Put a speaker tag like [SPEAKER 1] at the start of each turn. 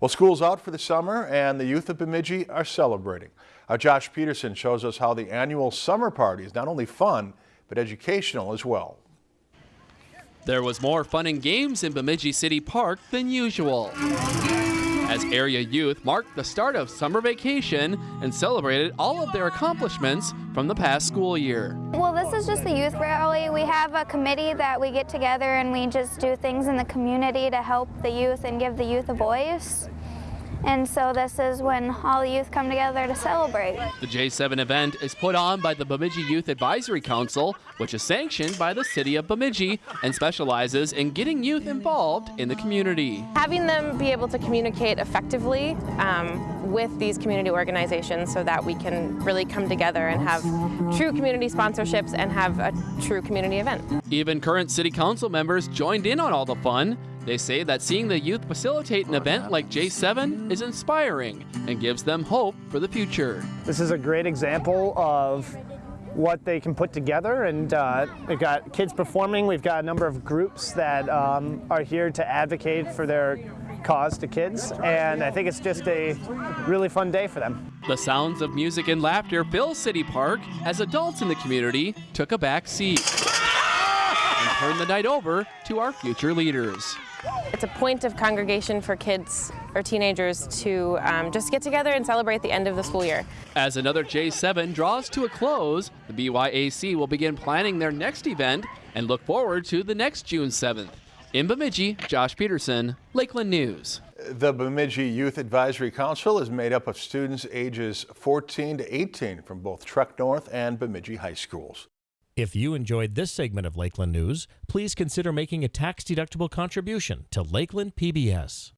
[SPEAKER 1] Well, school's out for the summer and the youth of Bemidji are celebrating. Uh, Josh Peterson shows us how the annual summer party is not only fun, but educational as well.
[SPEAKER 2] There was more fun and games in Bemidji City Park than usual. As area youth marked the start of summer vacation and celebrated all of their accomplishments from the past school year.
[SPEAKER 3] Well, this is just the youth rally. We have a committee that we get together and we just do things in the community to help the youth and give the youth a voice. And so this is when all the youth come together to celebrate.
[SPEAKER 2] The J7 event is put on by the Bemidji Youth Advisory Council, which is sanctioned by the city of Bemidji and specializes in getting youth involved in the community.
[SPEAKER 4] Having them be able to communicate effectively um, with these community organizations so that we can really come together and have true community sponsorships and have a true community event.
[SPEAKER 2] Even current city council members joined in on all the fun. They say that seeing the youth facilitate an event like J7 is inspiring and gives them hope for the future.
[SPEAKER 5] This is a great example of what they can put together and uh, we've got kids performing, we've got a number of groups that um, are here to advocate for their cause to kids and I think it's just a really fun day for them.
[SPEAKER 2] The sounds of music and laughter fill City Park as adults in the community took a back seat and turned the night over to our future leaders.
[SPEAKER 4] It's a point of congregation for kids or teenagers to um, just get together and celebrate the end of the school year.
[SPEAKER 2] As another J7 draws to a close, the BYAC will begin planning their next event and look forward to the next June 7th. In Bemidji, Josh Peterson, Lakeland News.
[SPEAKER 1] The Bemidji Youth Advisory Council is made up of students ages 14 to 18 from both Trek North and Bemidji High Schools.
[SPEAKER 6] If you enjoyed this segment of Lakeland News, please consider making a tax-deductible contribution to Lakeland PBS.